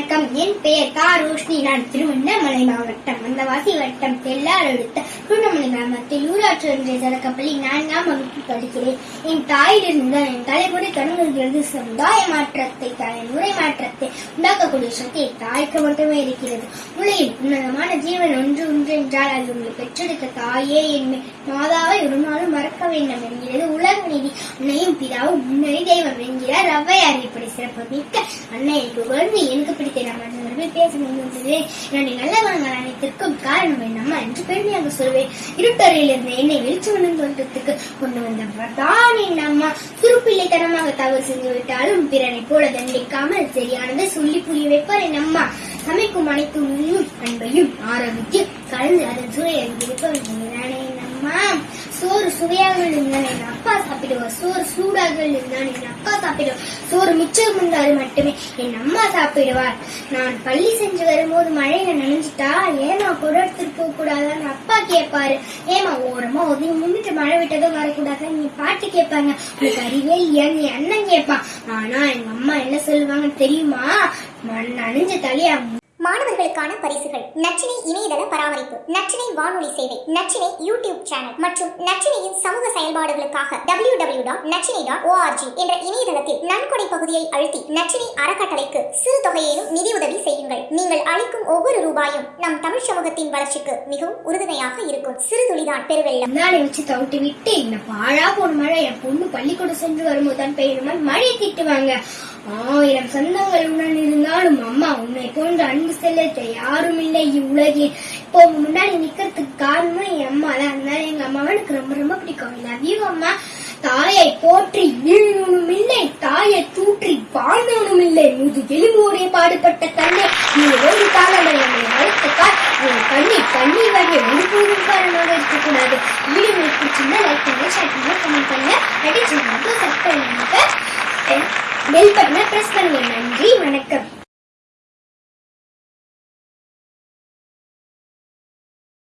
வணக்கம். என் பெயர் கா. ரோஷினி. நான் திருவண்ணாமலை மாவட்டம் வந்தவாசி வட்டம் தெல்லார் அடுத்த திருவண்ணாமலை கிராமத்தில் ஊராட்சி ஒன்றிய தொடக்கப்பள்ளி நான்காம் வகுப்பு படிக்கிறேன். என் தாயிலிருந்து என் தலைமுறை தொடங்குகிறது சமுதாய மாற்றத்தை தலைமுறை மாற்றத்தை உண்டாக்கக்கூடிய சக்தி தாய்க்கு மட்டுமே இருக்கிறது. உலகில் உன்னதமான ஜீவன் ஒன்று ஒன்று என்றால் அது உங்களை பெற்றெடுத்த தாயே. என் மாதாவை ஒரு நாளும் மறக்க வேண்டும். என்கிறது அன்னையும் பிதாவும் முன்னணி தெய்வம் என்கிறார். ஔவையார் இப்படி சிறப்பு மிக்க அன்னையை புகழ்ந்து எனக்கு பிடித்த நம்ம பேச முடிந்தது என்னுடைய நல்ல குணங்கள் அனைத்திற்கும் காரணம் என்னம்மா என்று பெருமையாக சொல்வேன். இருட்டறையில் இருந்த என்னை வெளிச்சவனும் தோட்டத்துக்கு கொண்டு வந்த தான் என் அம்மா. சிறுபிள்ளைத்தனமாக தவறு செஞ்சு விட்டாலும் பிறனை போல தண்டிக்காமல் சரியானதை சொல்லி புரிய வைப்பார் என் அம்மா. சமைக்கும் அனைத்து உண்மையும் அன்பையும் ஆரோக்கியம் கலந்து அதன் சுவையை அறிந்திருக்க நானே சுவையாக இருந்தால் என் அப்பா சாப்பிடுவார் சோறு சூடாக இருந்தால் என் அப்பா சாப்பிடுவார் சோறு மிச்சம் இருந்தால் மட்டுமே என் அம்மா சாப்பிடுவார் நான் பள்ளி செஞ்சு வரும்போது மழையில நனைஞ்சிட்டா ஏமா குடம் போக கூடாதான்னு அப்பா கேட்பாரு ஏமா ஓரமா ஒதுங்கி முன்னிட்டு மழை விட்டதும் வரக்கூடாது? நீ பாட்டு கேட்பாங்க உனக்கு அறிவே இல்லையான்னு அண்ணன் கேட்பான் ஆனா எங்க அம்மா என்ன சொல்லுவாங்கன்னு தெரியுமா? மண் நனைஞ்ச தலையா மாணவர்களுக்கான பரிசுகள். நச்சினை இணையதள பராமரிப்பு நச்சினை வானொலி சேவை நச்சினை யூடியூப் சேனல் மற்றும் நச்சினையின் சமூக செயல்பாடுகளுக்காக W W dot Nachchinai dot ORG என்ற இணையதளத்தில் நன்கொடை பகுதியை அழுத்தி நச்சினை அறக்கட்டளைக்கு சிறு தொகையிலும் நிதியுதவி செய்யுங்கள். நீங்கள் அளிக்கும் ஒவ்வொரு ரூபாயும் நம் தமிழ் சமூகத்தின் வளர்ச்சிக்கு மிகவும் உறுதுணையாக இருக்கும். சிறு துளிதான் பெருவெள்ளம். முன்னாடி வச்சு தவிட்டு விட்டு இந்த பாழா போன மழை என் பொண்ணு பள்ளிக்கூடம் சென்று வரும்போது தான் பெய்யுமான் மழையை திட்டுவாங்க. ஆயிரம் சொந்தங்கள் உடன் இருந்தாலும் அம்மா உன்னை போன்ற அன்பு கொண்டு செல்ல யாரும் இல்லை இவ்வுலகில் இப்போ முன்னாடி நிக்கிறதுக்கு காரணம் என் அம்மா தான். அதனால எங்க அம்மாவை எனக்கு ரொம்ப ரொம்ப பிடிக்கும். லவ் யூ அம்மா. தாயை போற்றி வீழ்வனும் இல்லை தாயை தூற்றி வாழ்ந்தவனும் இல்லை முது எலும்போடைய பாடுபட்ட தன்னை. நீ ஒரு காலங்களை நம்மை வளர்த்துக்கால் உன் கண்ணி கண்ணீர் வரைய ஒருபோதும் காரணமாக இருக்கக்கூடாது வீடியோ உங்களுக்கு பிடிச்சிருந்தா லைக் பண்ணுங்க ஷேர் பண்ணுங்க கமெண்ட் பண்ணுங்க. அடிச்சு சப்ஸ்கிரைப் பண்ணுங்க பெல் பட்டனை ப்ரெஸ் பண்ணுங்க. நன்றி. வணக்கம்.